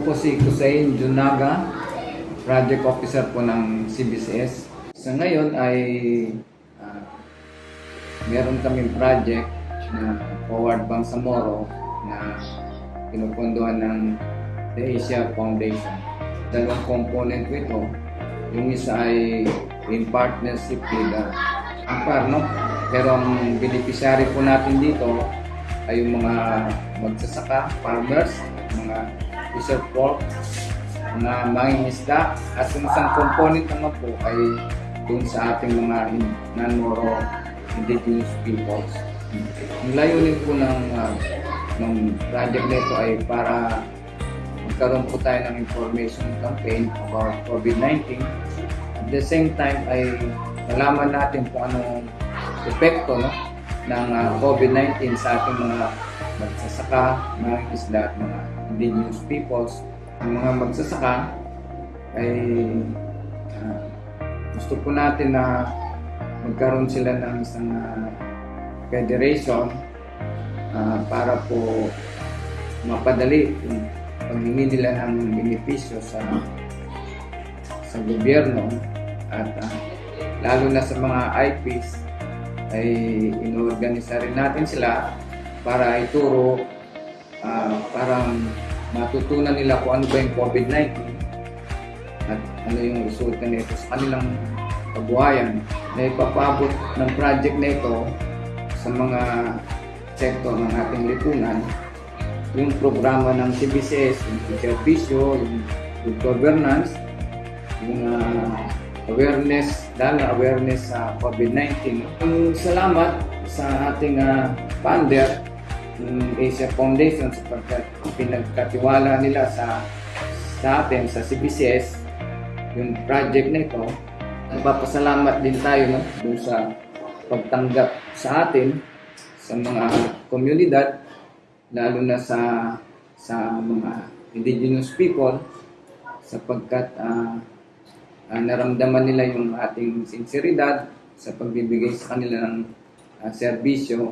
po si Kusain Junaga, Project Officer po ng CBCS. Sa ngayon ay ah, meron kaming project na Forward Bangsamoro na pinupunduhan ng The Asia Foundation. Dalawang component po ito. Yung isa ay in partnership with uh, Ampar, no? Pero ang beneficiary po natin dito ay yung mga magsasaka, farmers, mga fisher folk, mga mangingisda, at yung isang component naman po ay dun sa ating mga non-Moro indigenous peoples. Ang layunin po ng, uh, ng project nito ay para magkaroon po tayo ng information campaign about COVID-19. At the same time ay nalaman natin kung anong epekto no, ng uh, COVID-19 sa ating mga magsasaka, mga isla at mga indigenous peoples. Ang mga magsasaka ay ah, gusto po natin na magkaroon sila ng isang ah, federation ah, para po mapadali yung paghingi nila ng benepisyo sa sa gobyerno at ah, lalo na sa mga IPs ay inorganisa rin natin sila para ituro ah, parang matutunan nila kung ano ba yung COVID-19 at ano yung resulta nito sa kanilang kabuhayan na ipapabot ng project na ito sa mga sektor ng ating lipunan yung programa ng CBCS, yung servisyo, yung good governance, yung ah, awareness, na awareness sa COVID-19. Ang salamat sa ating ah, funder, Asia Foundation, sapagkat pinagkatiwala nila sa sa atin, sa CBCS, yung project na ito. Nagpapasalamat din tayo no, dun sa pagtanggap sa atin sa mga komunidad lalo na sa sa mga indigenous people sapagkat ah, ah, naramdaman nila yung ating sinseridad sa pagbibigay sa kanila ng ah, serbisyo